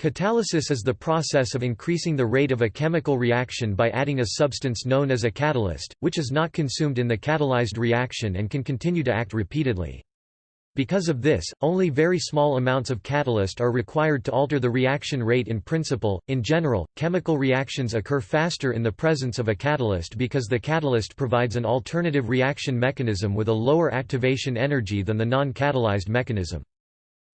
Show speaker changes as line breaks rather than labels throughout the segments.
Catalysis is the process of increasing the rate of a chemical reaction by adding a substance known as a catalyst, which is not consumed in the catalyzed reaction and can continue to act repeatedly. Because of this, only very small amounts of catalyst are required to alter the reaction rate in principle. In general, chemical reactions occur faster in the presence of a catalyst because the catalyst provides an alternative reaction mechanism with a lower activation energy than the non-catalyzed mechanism.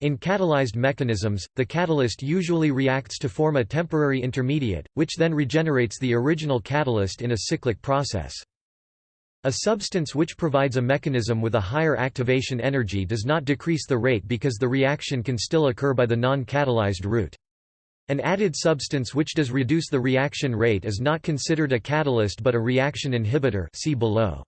In catalyzed mechanisms, the catalyst usually reacts to form a temporary intermediate, which then regenerates the original catalyst in a cyclic process. A substance which provides a mechanism with a higher activation energy does not decrease the rate because the reaction can still occur by the non-catalyzed route. An added substance which does reduce the reaction rate is not considered a catalyst but a reaction inhibitor see below.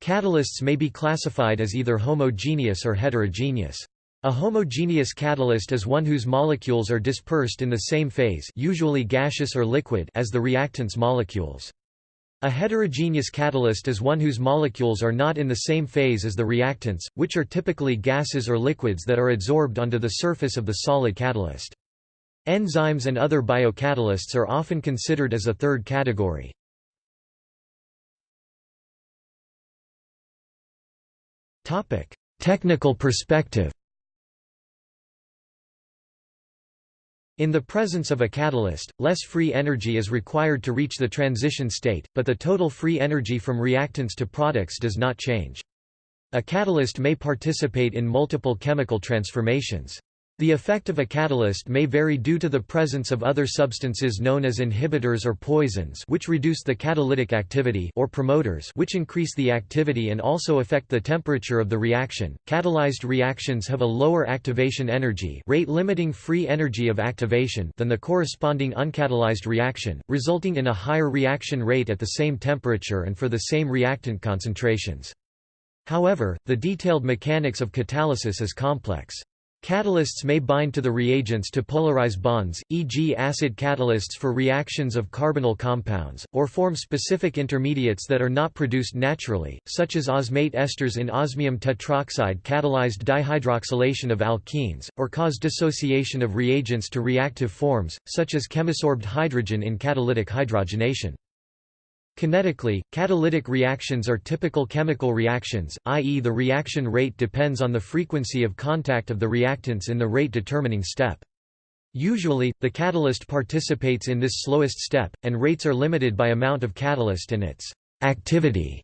Catalysts may be classified as either homogeneous or heterogeneous. A homogeneous catalyst is one whose molecules are dispersed in the same phase usually gaseous or liquid as the reactant's molecules. A heterogeneous catalyst is one whose molecules are not in the same phase as the reactants, which are typically gases or liquids that are adsorbed onto the surface of the solid catalyst. Enzymes and other biocatalysts are often considered as a third category. Technical perspective In the presence of a catalyst, less free energy is required to reach the transition state, but the total free energy from reactants to products does not change. A catalyst may participate in multiple chemical transformations. The effect of a catalyst may vary due to the presence of other substances known as inhibitors or poisons which reduce the catalytic activity or promoters which increase the activity and also affect the temperature of the reaction. Catalyzed reactions have a lower activation energy, rate limiting free energy of activation than the corresponding uncatalyzed reaction, resulting in a higher reaction rate at the same temperature and for the same reactant concentrations. However, the detailed mechanics of catalysis is complex. Catalysts may bind to the reagents to polarize bonds, e.g. acid catalysts for reactions of carbonyl compounds, or form specific intermediates that are not produced naturally, such as osmate esters in osmium tetroxide catalyzed dihydroxylation of alkenes, or cause dissociation of reagents to reactive forms, such as chemisorbed hydrogen in catalytic hydrogenation. Kinetically, catalytic reactions are typical chemical reactions, i.e. the reaction rate depends on the frequency of contact of the reactants in the rate-determining step. Usually, the catalyst participates in this slowest step, and rates are limited by amount of catalyst and its activity.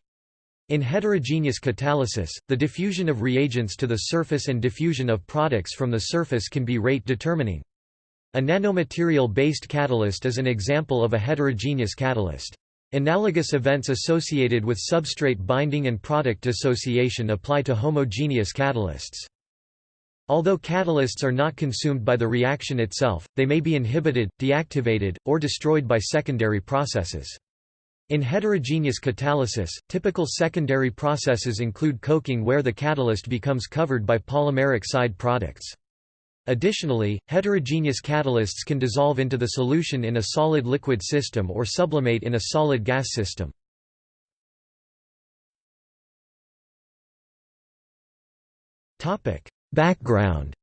In heterogeneous catalysis, the diffusion of reagents to the surface and diffusion of products from the surface can be rate determining. A nanomaterial-based catalyst is an example of a heterogeneous catalyst. Analogous events associated with substrate binding and product dissociation apply to homogeneous catalysts. Although catalysts are not consumed by the reaction itself, they may be inhibited, deactivated, or destroyed by secondary processes. In heterogeneous catalysis, typical secondary processes include coking where the catalyst becomes covered by polymeric side products. Additionally, heterogeneous catalysts can dissolve into the solution in a solid-liquid system or sublimate in a solid gas system. Background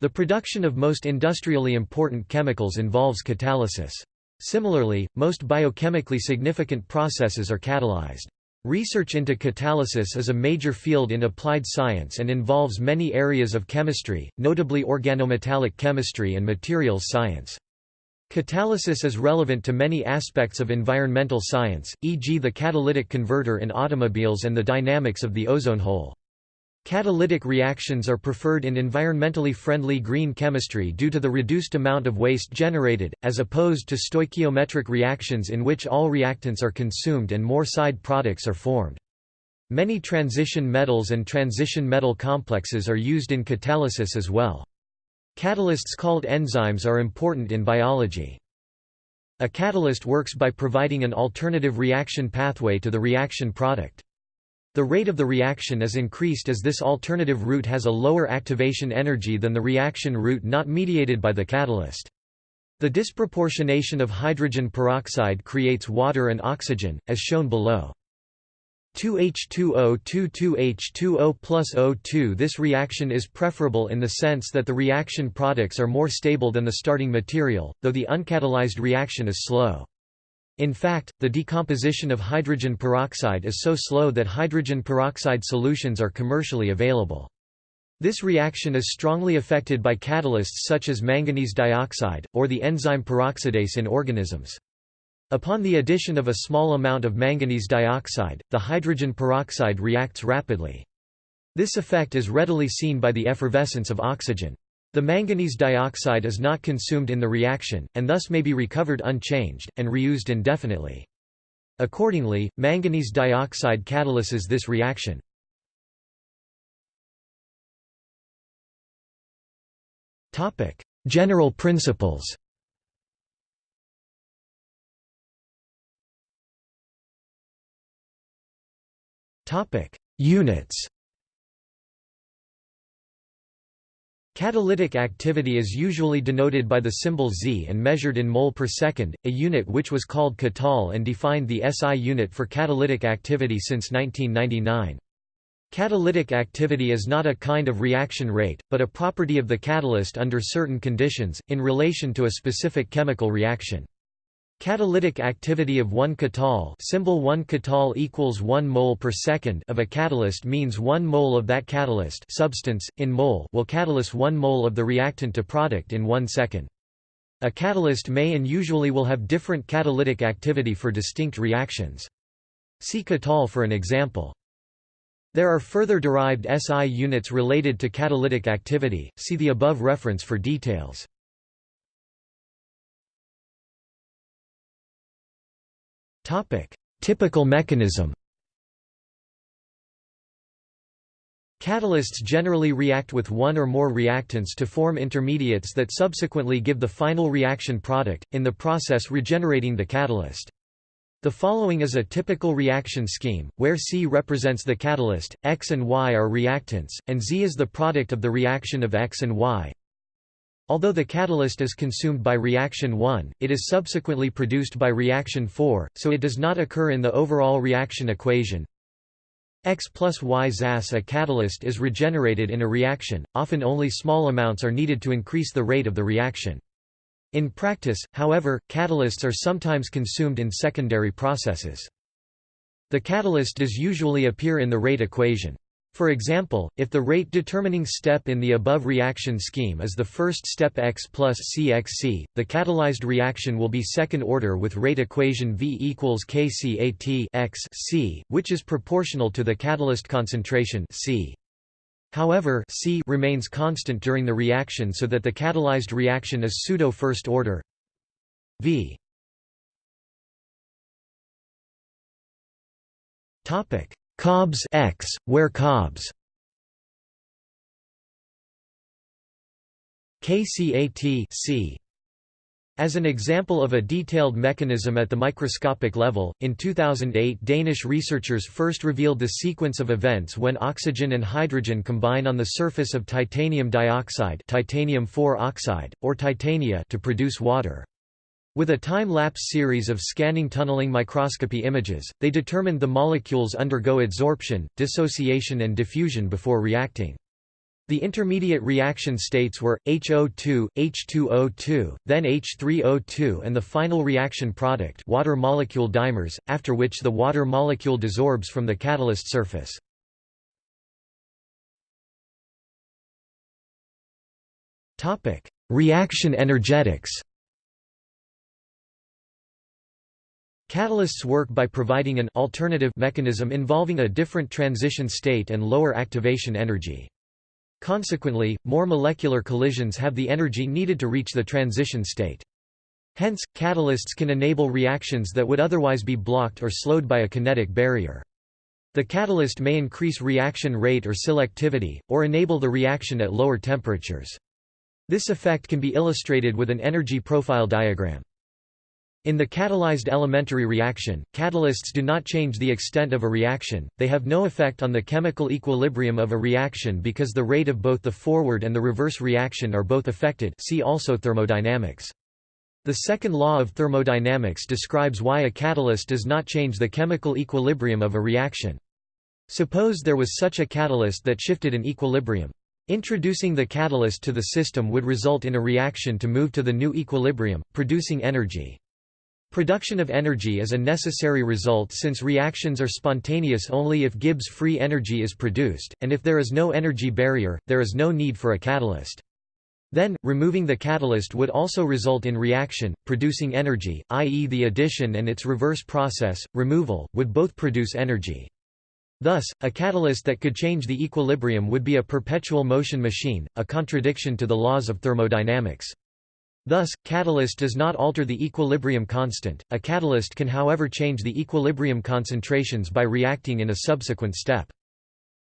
The production of most industrially important chemicals involves catalysis. Similarly, most biochemically significant processes are catalyzed. Research into catalysis is a major field in applied science and involves many areas of chemistry, notably organometallic chemistry and materials science. Catalysis is relevant to many aspects of environmental science, e.g. the catalytic converter in automobiles and the dynamics of the ozone hole. Catalytic reactions are preferred in environmentally friendly green chemistry due to the reduced amount of waste generated, as opposed to stoichiometric reactions in which all reactants are consumed and more side products are formed. Many transition metals and transition metal complexes are used in catalysis as well. Catalysts called enzymes are important in biology. A catalyst works by providing an alternative reaction pathway to the reaction product. The rate of the reaction is increased as this alternative route has a lower activation energy than the reaction route not mediated by the catalyst. The disproportionation of hydrogen peroxide creates water and oxygen, as shown below. 2H2O 22H2O plus O2 This reaction is preferable in the sense that the reaction products are more stable than the starting material, though the uncatalyzed reaction is slow. In fact, the decomposition of hydrogen peroxide is so slow that hydrogen peroxide solutions are commercially available. This reaction is strongly affected by catalysts such as manganese dioxide, or the enzyme peroxidase in organisms. Upon the addition of a small amount of manganese dioxide, the hydrogen peroxide reacts rapidly. This effect is readily seen by the effervescence of oxygen. The manganese dioxide is not consumed in the reaction, and thus may be recovered unchanged, and reused indefinitely. Accordingly, manganese dioxide catalyses this reaction. General principles Units Catalytic activity is usually denoted by the symbol Z and measured in mole per second, a unit which was called Katal and defined the SI unit for catalytic activity since 1999. Catalytic activity is not a kind of reaction rate, but a property of the catalyst under certain conditions, in relation to a specific chemical reaction. Catalytic activity of 1 katal symbol 1 katal equals 1 mole per second of a catalyst means 1 mole of that catalyst substance, in mole will catalyze 1 mole of the reactant to product in 1 second. A catalyst may and usually will have different catalytic activity for distinct reactions. See katal for an example. There are further derived SI units related to catalytic activity, see the above reference for details. Topic: Typical mechanism. Catalysts generally react with one or more reactants to form intermediates that subsequently give the final reaction product, in the process regenerating the catalyst. The following is a typical reaction scheme, where C represents the catalyst, X and Y are reactants, and Z is the product of the reaction of X and Y. Although the catalyst is consumed by reaction 1, it is subsequently produced by reaction 4, so it does not occur in the overall reaction equation. X plus Y ZAS a catalyst is regenerated in a reaction, often only small amounts are needed to increase the rate of the reaction. In practice, however, catalysts are sometimes consumed in secondary processes. The catalyst does usually appear in the rate equation. For example, if the rate-determining step in the above reaction scheme is the first step X plus CXC, the catalyzed reaction will be second order with rate equation V equals KCAT X C, which is proportional to the catalyst concentration C. However, C remains constant during the reaction so that the catalyzed reaction is pseudo-first order V. Topic Cobbs X, where Cobbs KCAT C. As an example of a detailed mechanism at the microscopic level, in 2008 Danish researchers first revealed the sequence of events when oxygen and hydrogen combine on the surface of titanium dioxide titanium oxide, or titania to produce water. With a time-lapse series of scanning tunneling microscopy images, they determined the molecules undergo adsorption, dissociation and diffusion before reacting. The intermediate reaction states were, HO2, H2O2, then H3O2 and the final reaction product water molecule dimers, after which the water molecule desorbs from the catalyst surface. Reaction energetics Catalysts work by providing an alternative mechanism involving a different transition state and lower activation energy. Consequently, more molecular collisions have the energy needed to reach the transition state. Hence, catalysts can enable reactions that would otherwise be blocked or slowed by a kinetic barrier. The catalyst may increase reaction rate or selectivity, or enable the reaction at lower temperatures. This effect can be illustrated with an energy profile diagram. In the catalyzed elementary reaction, catalysts do not change the extent of a reaction, they have no effect on the chemical equilibrium of a reaction because the rate of both the forward and the reverse reaction are both affected see also thermodynamics. The second law of thermodynamics describes why a catalyst does not change the chemical equilibrium of a reaction. Suppose there was such a catalyst that shifted an equilibrium. Introducing the catalyst to the system would result in a reaction to move to the new equilibrium, producing energy. Production of energy is a necessary result since reactions are spontaneous only if Gibbs free energy is produced, and if there is no energy barrier, there is no need for a catalyst. Then, removing the catalyst would also result in reaction, producing energy, i.e. the addition and its reverse process, removal, would both produce energy. Thus, a catalyst that could change the equilibrium would be a perpetual motion machine, a contradiction to the laws of thermodynamics. Thus, catalyst does not alter the equilibrium constant, a catalyst can however change the equilibrium concentrations by reacting in a subsequent step.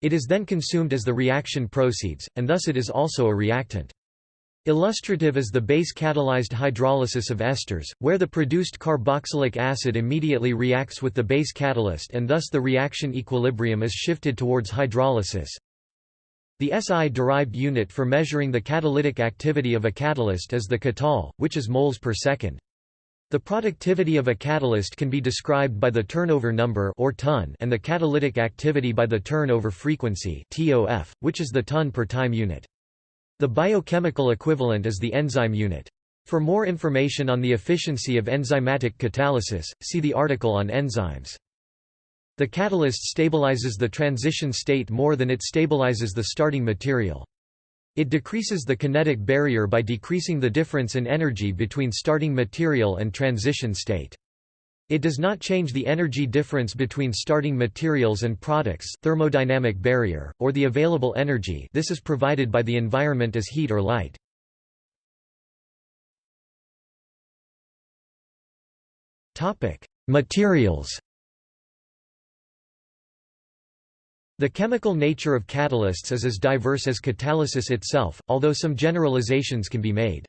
It is then consumed as the reaction proceeds, and thus it is also a reactant. Illustrative is the base-catalyzed hydrolysis of esters, where the produced carboxylic acid immediately reacts with the base catalyst and thus the reaction equilibrium is shifted towards hydrolysis. The SI-derived unit for measuring the catalytic activity of a catalyst is the katal, which is moles per second. The productivity of a catalyst can be described by the turnover number or ton and the catalytic activity by the turnover frequency TOF, which is the ton per time unit. The biochemical equivalent is the enzyme unit. For more information on the efficiency of enzymatic catalysis, see the article on enzymes. The catalyst stabilizes the transition state more than it stabilizes the starting material. It decreases the kinetic barrier by decreasing the difference in energy between starting material and transition state. It does not change the energy difference between starting materials and products thermodynamic barrier, or the available energy this is provided by the environment as heat or light. Materials The chemical nature of catalysts is as diverse as catalysis itself, although some generalizations can be made.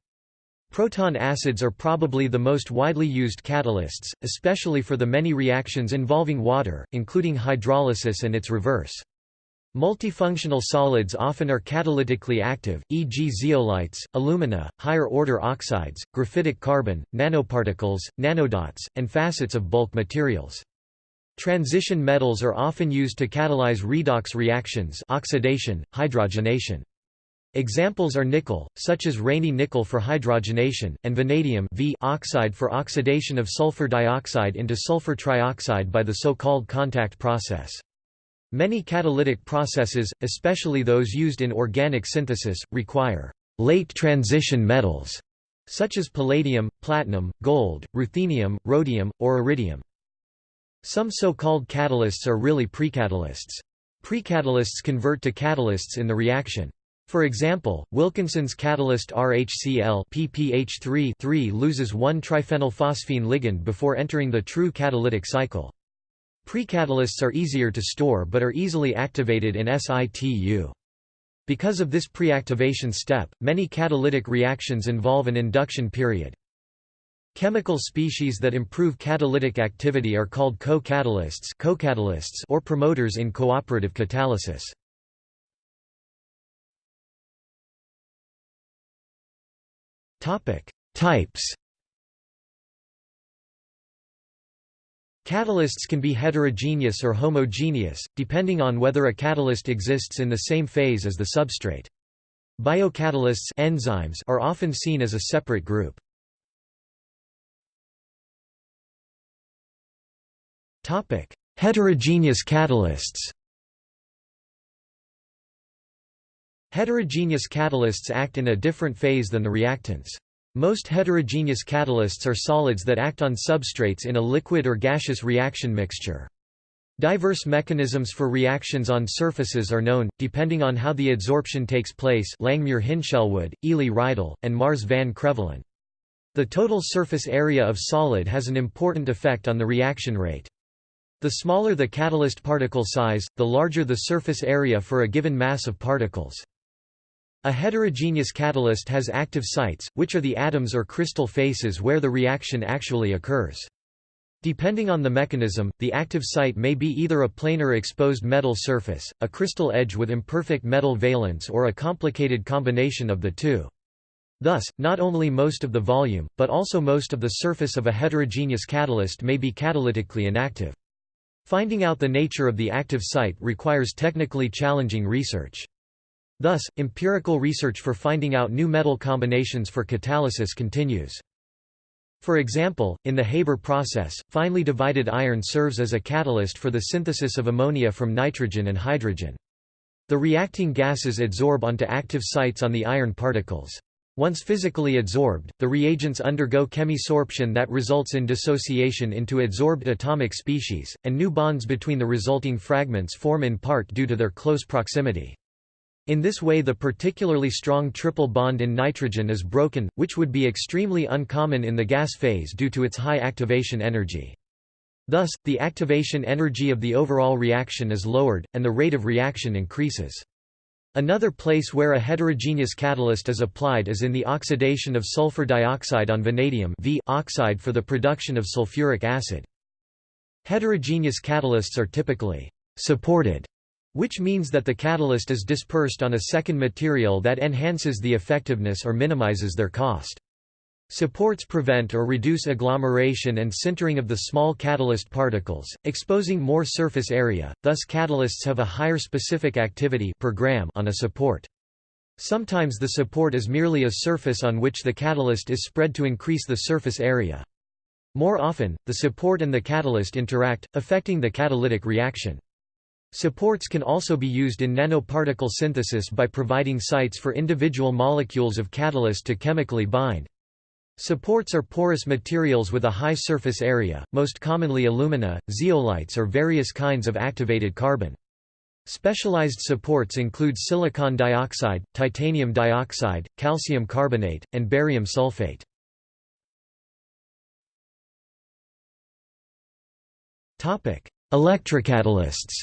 Proton acids are probably the most widely used catalysts, especially for the many reactions involving water, including hydrolysis and its reverse. Multifunctional solids often are catalytically active, e.g. zeolites, alumina, higher-order oxides, graphitic carbon, nanoparticles, nanodots, and facets of bulk materials. Transition metals are often used to catalyze redox reactions oxidation, hydrogenation. Examples are nickel, such as Raney nickel for hydrogenation, and vanadium v oxide for oxidation of sulfur dioxide into sulfur trioxide by the so-called contact process. Many catalytic processes, especially those used in organic synthesis, require late transition metals, such as palladium, platinum, gold, ruthenium, rhodium, or iridium. Some so-called catalysts are really precatalysts. Precatalysts convert to catalysts in the reaction. For example, Wilkinson's catalyst RHCl PPH3 loses one triphenylphosphine ligand before entering the true catalytic cycle. Precatalysts are easier to store but are easily activated in situ. Because of this preactivation step, many catalytic reactions involve an induction period. Chemical species that improve catalytic activity are called co-catalysts co or promoters in cooperative catalysis. Types Catalysts can be heterogeneous or homogeneous, depending on whether a catalyst exists in the same phase as the substrate. Biocatalysts enzymes are often seen as a separate group. Heterogeneous catalysts Heterogeneous catalysts act in a different phase than the reactants. Most heterogeneous catalysts are solids that act on substrates in a liquid or gaseous reaction mixture. Diverse mechanisms for reactions on surfaces are known, depending on how the adsorption takes place Langmuir-Hinshelwood, Eley-Rideal, and Mars van Krevelen. The total surface area of solid has an important effect on the reaction rate. The smaller the catalyst particle size, the larger the surface area for a given mass of particles. A heterogeneous catalyst has active sites, which are the atoms or crystal faces where the reaction actually occurs. Depending on the mechanism, the active site may be either a planar exposed metal surface, a crystal edge with imperfect metal valence or a complicated combination of the two. Thus, not only most of the volume, but also most of the surface of a heterogeneous catalyst may be catalytically inactive. Finding out the nature of the active site requires technically challenging research. Thus, empirical research for finding out new metal combinations for catalysis continues. For example, in the Haber process, finely divided iron serves as a catalyst for the synthesis of ammonia from nitrogen and hydrogen. The reacting gases adsorb onto active sites on the iron particles. Once physically adsorbed, the reagents undergo chemisorption that results in dissociation into adsorbed atomic species, and new bonds between the resulting fragments form in part due to their close proximity. In this way the particularly strong triple bond in nitrogen is broken, which would be extremely uncommon in the gas phase due to its high activation energy. Thus, the activation energy of the overall reaction is lowered, and the rate of reaction increases. Another place where a heterogeneous catalyst is applied is in the oxidation of sulfur dioxide on vanadium v oxide for the production of sulfuric acid. Heterogeneous catalysts are typically supported, which means that the catalyst is dispersed on a second material that enhances the effectiveness or minimizes their cost. Supports prevent or reduce agglomeration and sintering of the small catalyst particles, exposing more surface area, thus catalysts have a higher specific activity per gram on a support. Sometimes the support is merely a surface on which the catalyst is spread to increase the surface area. More often, the support and the catalyst interact, affecting the catalytic reaction. Supports can also be used in nanoparticle synthesis by providing sites for individual molecules of catalyst to chemically bind. Supports are porous materials with a high surface area, most commonly alumina, zeolites or various kinds of activated carbon. Specialized supports include silicon dioxide, titanium dioxide, calcium carbonate, and barium sulfate. Electrocatalysts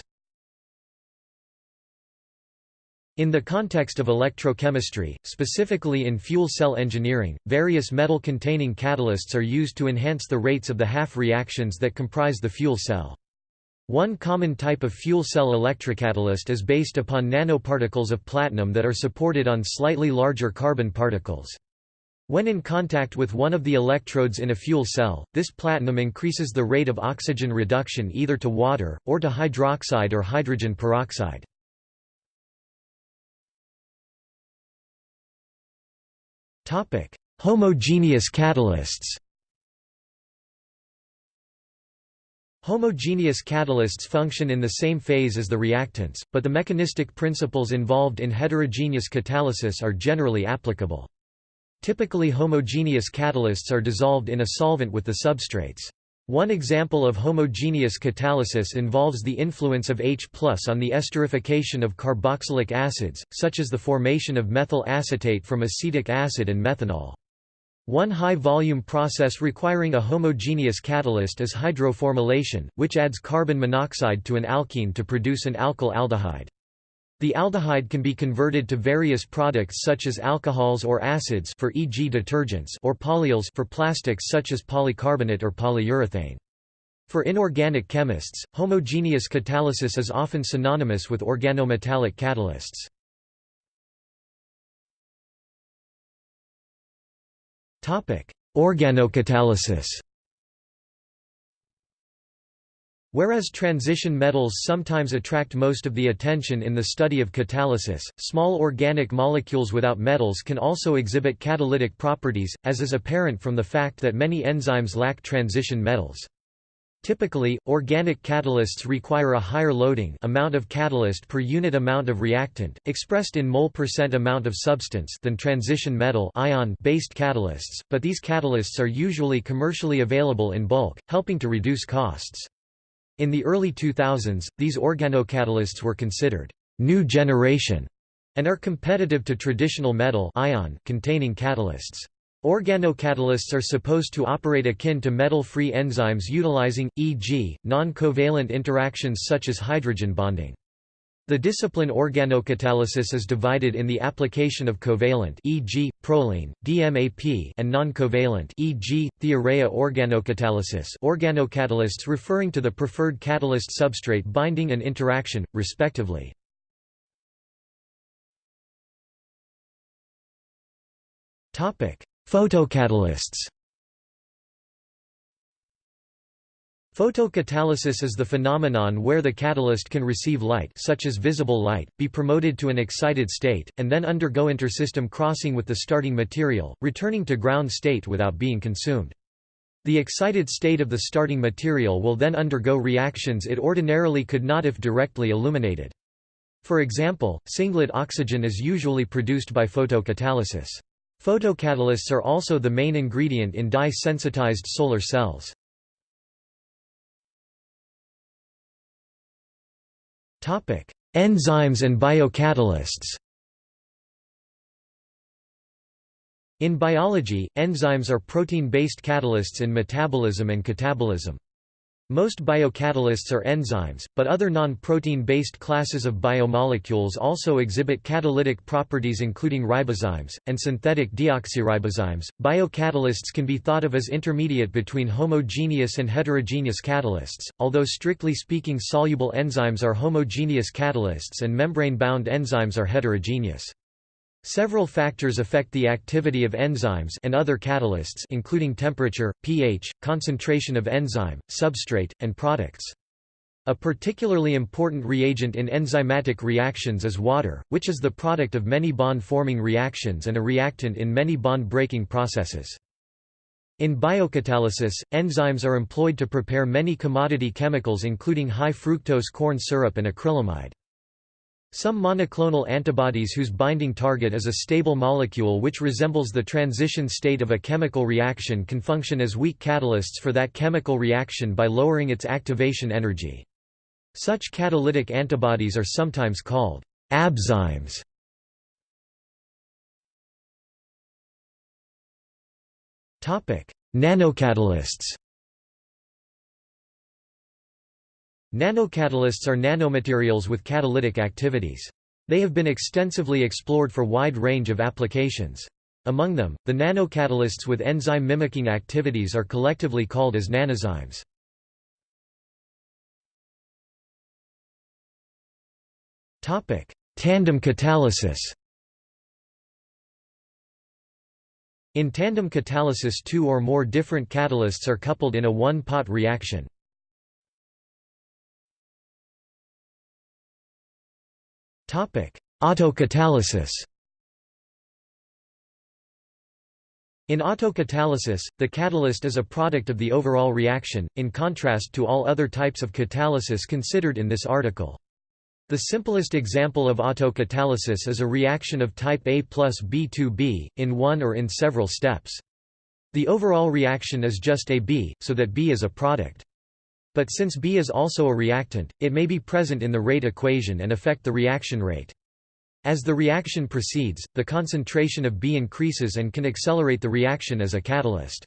In the context of electrochemistry, specifically in fuel cell engineering, various metal-containing catalysts are used to enhance the rates of the half reactions that comprise the fuel cell. One common type of fuel cell electrocatalyst is based upon nanoparticles of platinum that are supported on slightly larger carbon particles. When in contact with one of the electrodes in a fuel cell, this platinum increases the rate of oxygen reduction either to water, or to hydroxide or hydrogen peroxide. Homogeneous catalysts Homogeneous catalysts function in the same phase as the reactants, but the mechanistic principles involved in heterogeneous catalysis are generally applicable. Typically homogeneous catalysts are dissolved in a solvent with the substrates. One example of homogeneous catalysis involves the influence of H on the esterification of carboxylic acids, such as the formation of methyl acetate from acetic acid and methanol. One high-volume process requiring a homogeneous catalyst is hydroformylation, which adds carbon monoxide to an alkene to produce an alkyl aldehyde. The aldehyde can be converted to various products such as alcohols or acids for e.g. detergents or polyols for plastics such as polycarbonate or polyurethane. For inorganic chemists, homogeneous catalysis is often synonymous with organometallic catalysts. Organocatalysis Whereas transition metals sometimes attract most of the attention in the study of catalysis, small organic molecules without metals can also exhibit catalytic properties, as is apparent from the fact that many enzymes lack transition metals. Typically, organic catalysts require a higher loading amount of catalyst per unit amount of reactant, expressed in mole percent amount of substance than transition metal ion-based catalysts, but these catalysts are usually commercially available in bulk, helping to reduce costs. In the early 2000s, these organocatalysts were considered new generation and are competitive to traditional metal ion containing catalysts. Organocatalysts are supposed to operate akin to metal-free enzymes utilizing, e.g., non-covalent interactions such as hydrogen bonding. The discipline organocatalysis is divided in the application of covalent e.g., proline, DMAP and non-covalent e.g., thiourea organocatalysis organocatalysts referring to the preferred catalyst substrate binding and interaction, respectively. Photocatalysts Photocatalysis is the phenomenon where the catalyst can receive light such as visible light, be promoted to an excited state, and then undergo intersystem crossing with the starting material, returning to ground state without being consumed. The excited state of the starting material will then undergo reactions it ordinarily could not if directly illuminated. For example, singlet oxygen is usually produced by photocatalysis. Photocatalysts are also the main ingredient in dye-sensitized solar cells. Enzymes and biocatalysts. In biology, enzymes are protein-based catalysts in metabolism and catabolism. Most biocatalysts are enzymes, but other non-protein-based classes of biomolecules also exhibit catalytic properties including ribozymes, and synthetic deoxyribozymes. Biocatalysts can be thought of as intermediate between homogeneous and heterogeneous catalysts, although strictly speaking soluble enzymes are homogeneous catalysts and membrane-bound enzymes are heterogeneous. Several factors affect the activity of enzymes and other catalysts including temperature, pH, concentration of enzyme, substrate, and products. A particularly important reagent in enzymatic reactions is water, which is the product of many bond-forming reactions and a reactant in many bond-breaking processes. In biocatalysis, enzymes are employed to prepare many commodity chemicals including high fructose corn syrup and acrylamide. Some monoclonal antibodies whose binding target is a stable molecule which resembles the transition state of a chemical reaction can function as weak catalysts for that chemical reaction by lowering its activation energy. Such catalytic antibodies are sometimes called abzymes. Nanocatalysts Nanocatalysts are nanomaterials with catalytic activities. They have been extensively explored for wide range of applications. Among them, the nanocatalysts with enzyme mimicking activities are collectively called as nanozymes. Tandem catalysis In tandem catalysis two or more different catalysts are coupled in a one-pot reaction. Autocatalysis In autocatalysis, the catalyst is a product of the overall reaction, in contrast to all other types of catalysis considered in this article. The simplest example of autocatalysis is a reaction of type A plus B2B, in one or in several steps. The overall reaction is just AB, so that B is a product. But since B is also a reactant, it may be present in the rate equation and affect the reaction rate. As the reaction proceeds, the concentration of B increases and can accelerate the reaction as a catalyst.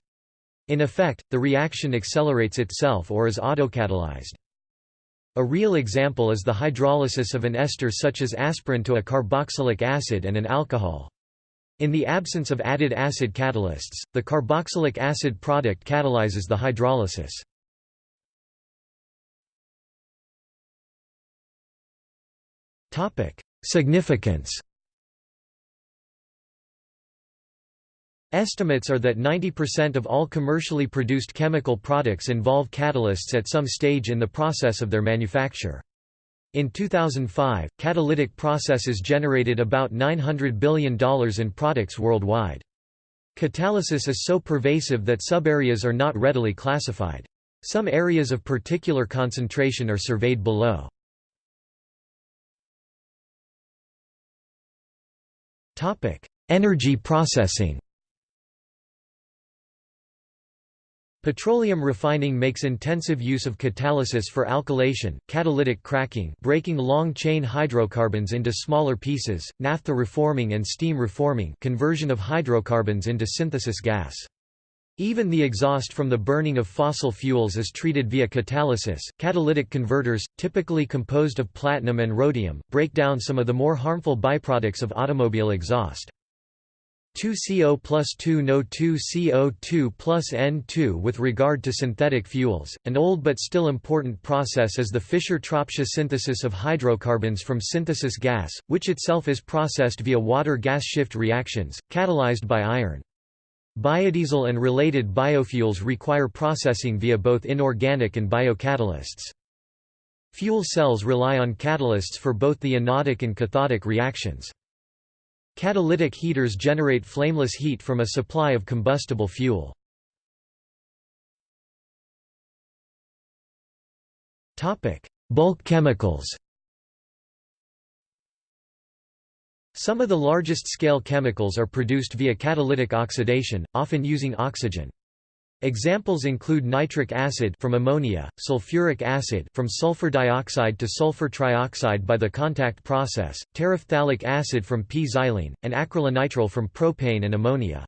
In effect, the reaction accelerates itself or is autocatalyzed. A real example is the hydrolysis of an ester such as aspirin to a carboxylic acid and an alcohol. In the absence of added acid catalysts, the carboxylic acid product catalyzes the hydrolysis. Significance Estimates are that 90% of all commercially produced chemical products involve catalysts at some stage in the process of their manufacture. In 2005, catalytic processes generated about $900 billion in products worldwide. Catalysis is so pervasive that subareas are not readily classified. Some areas of particular concentration are surveyed below. Topic: Energy processing. Petroleum refining makes intensive use of catalysis for alkylation, catalytic cracking breaking long-chain hydrocarbons into smaller pieces, naphtha reforming and steam reforming conversion of hydrocarbons into synthesis gas. Even the exhaust from the burning of fossil fuels is treated via catalysis. Catalytic converters, typically composed of platinum and rhodium, break down some of the more harmful byproducts of automobile exhaust. 2CO plus 2 No 2CO2 plus N2 With regard to synthetic fuels, an old but still important process is the Fischer-Tropsch synthesis of hydrocarbons from synthesis gas, which itself is processed via water-gas shift reactions, catalyzed by iron. Biodiesel and related biofuels require processing via both inorganic and biocatalysts. Fuel cells rely on catalysts for both the anodic and cathodic reactions. Catalytic heaters generate flameless heat from a supply of combustible fuel. Bulk chemicals Some of the largest scale chemicals are produced via catalytic oxidation, often using oxygen. Examples include nitric acid from ammonia, sulfuric acid from sulfur dioxide to sulfur trioxide by the contact process, terephthalic acid from p-xylene, and acrylonitrile from propane and ammonia.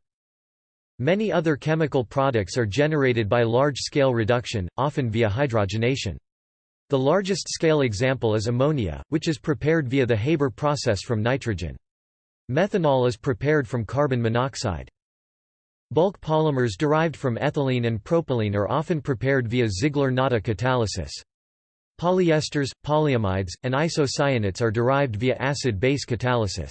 Many other chemical products are generated by large-scale reduction, often via hydrogenation. The largest scale example is ammonia, which is prepared via the Haber process from nitrogen. Methanol is prepared from carbon monoxide. Bulk polymers derived from ethylene and propylene are often prepared via Ziegler-Natta catalysis. Polyesters, polyamides, and isocyanates are derived via acid-base catalysis.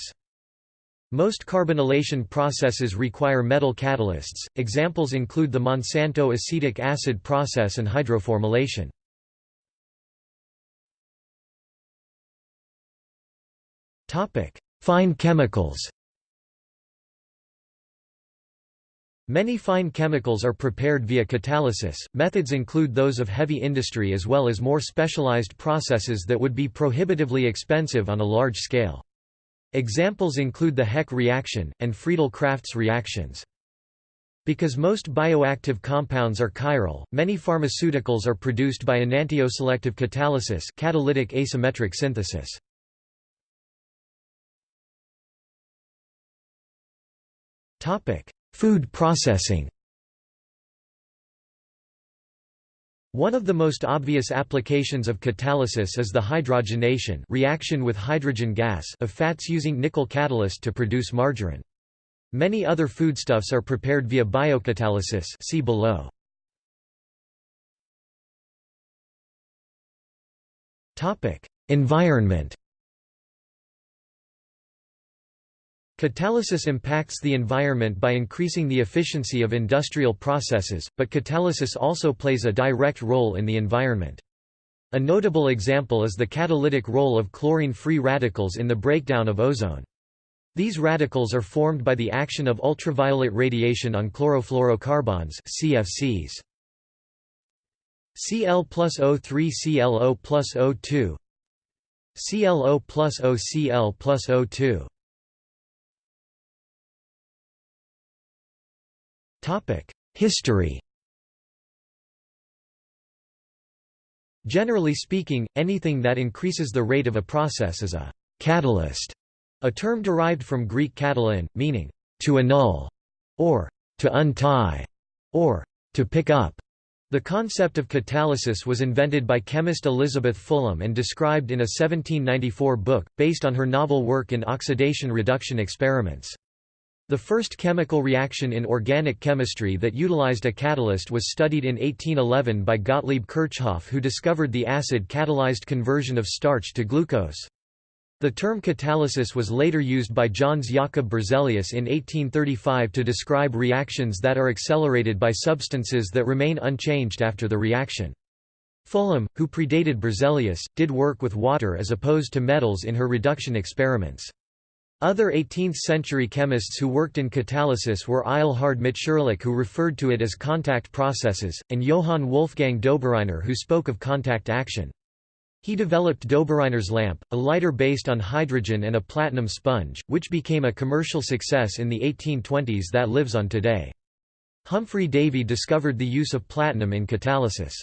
Most carbonylation processes require metal catalysts, examples include the Monsanto acetic acid process and hydroformylation. Fine chemicals Many fine chemicals are prepared via catalysis. Methods include those of heavy industry as well as more specialized processes that would be prohibitively expensive on a large scale. Examples include the Heck reaction, and Friedel-Crafts reactions. Because most bioactive compounds are chiral, many pharmaceuticals are produced by enantioselective catalysis catalytic asymmetric synthesis. Food processing One of the most obvious applications of catalysis is the hydrogenation reaction with hydrogen gas of fats using nickel catalyst to produce margarine. Many other foodstuffs are prepared via biocatalysis see below. Environment Catalysis impacts the environment by increasing the efficiency of industrial processes, but catalysis also plays a direct role in the environment. A notable example is the catalytic role of chlorine-free radicals in the breakdown of ozone. These radicals are formed by the action of ultraviolet radiation on chlorofluorocarbons CFCs. Cl plus O3 ClO plus O2 ClO plus OCl plus O2 History Generally speaking, anything that increases the rate of a process is a catalyst, a term derived from Greek katalin, meaning to annul, or to untie, or to pick up. The concept of catalysis was invented by chemist Elizabeth Fulham and described in a 1794 book, based on her novel work in oxidation reduction experiments. The first chemical reaction in organic chemistry that utilized a catalyst was studied in 1811 by Gottlieb Kirchhoff who discovered the acid-catalyzed conversion of starch to glucose. The term catalysis was later used by Jöns Jakob Berzelius in 1835 to describe reactions that are accelerated by substances that remain unchanged after the reaction. Fulham, who predated Berzelius, did work with water as opposed to metals in her reduction experiments. Other 18th-century chemists who worked in catalysis were Eilhard Mitscherlich who referred to it as contact processes, and Johann Wolfgang Dobereiner who spoke of contact action. He developed Dobereiner's lamp, a lighter based on hydrogen and a platinum sponge, which became a commercial success in the 1820s that lives on today. Humphry Davy discovered the use of platinum in catalysis.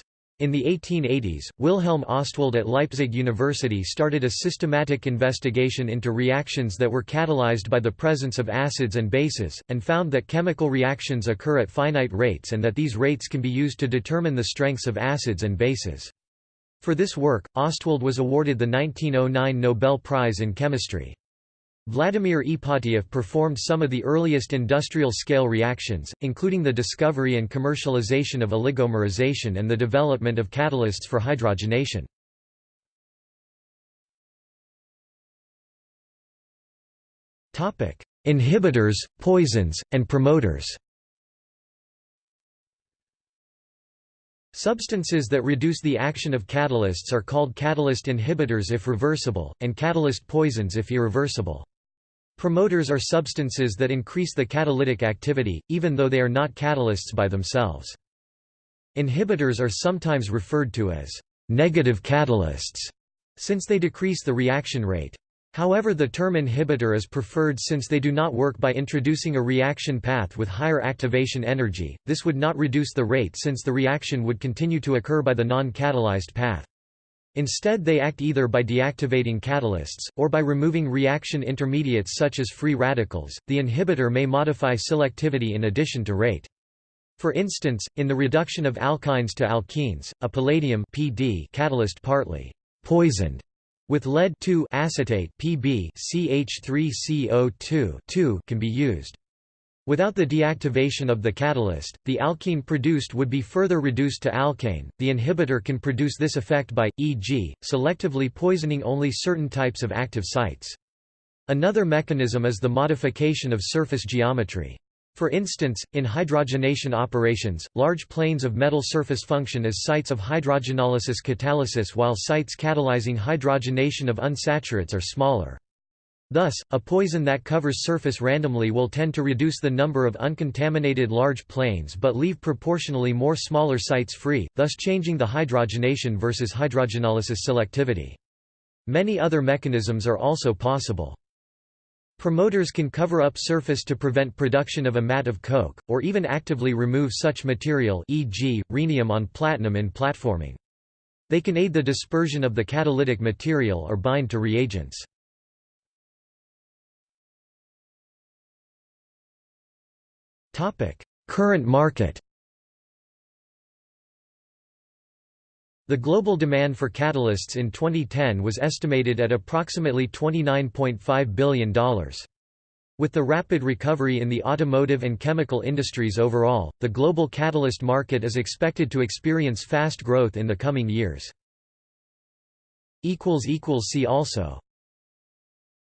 In the 1880s, Wilhelm Ostwald at Leipzig University started a systematic investigation into reactions that were catalyzed by the presence of acids and bases, and found that chemical reactions occur at finite rates and that these rates can be used to determine the strengths of acids and bases. For this work, Ostwald was awarded the 1909 Nobel Prize in Chemistry. Vladimir Ipatiev performed some of the earliest industrial-scale reactions, including the discovery and commercialization of oligomerization and the development of catalysts for hydrogenation. Inhibitors, poisons, and promoters Substances that reduce the action of catalysts are called catalyst inhibitors if reversible, and catalyst poisons if irreversible. Promoters are substances that increase the catalytic activity, even though they are not catalysts by themselves. Inhibitors are sometimes referred to as negative catalysts, since they decrease the reaction rate. However the term inhibitor is preferred since they do not work by introducing a reaction path with higher activation energy, this would not reduce the rate since the reaction would continue to occur by the non-catalyzed path. Instead they act either by deactivating catalysts, or by removing reaction intermediates such as free radicals. The inhibitor may modify selectivity in addition to rate. For instance, in the reduction of alkynes to alkenes, a palladium PD catalyst partly poisoned with lead acetate Pb CH3CO2 can be used. Without the deactivation of the catalyst, the alkene produced would be further reduced to alkane. The inhibitor can produce this effect by, e.g., selectively poisoning only certain types of active sites. Another mechanism is the modification of surface geometry. For instance, in hydrogenation operations, large planes of metal surface function as sites of hydrogenolysis catalysis while sites catalyzing hydrogenation of unsaturates are smaller. Thus, a poison that covers surface randomly will tend to reduce the number of uncontaminated large planes but leave proportionally more smaller sites free, thus changing the hydrogenation versus hydrogenolysis selectivity. Many other mechanisms are also possible. Promoters can cover up surface to prevent production of a mat of coke, or even actively remove such material e.g., rhenium on platinum in platforming. They can aid the dispersion of the catalytic material or bind to reagents. Current market The global demand for catalysts in 2010 was estimated at approximately $29.5 billion. With the rapid recovery in the automotive and chemical industries overall, the global catalyst market is expected to experience fast growth in the coming years. See also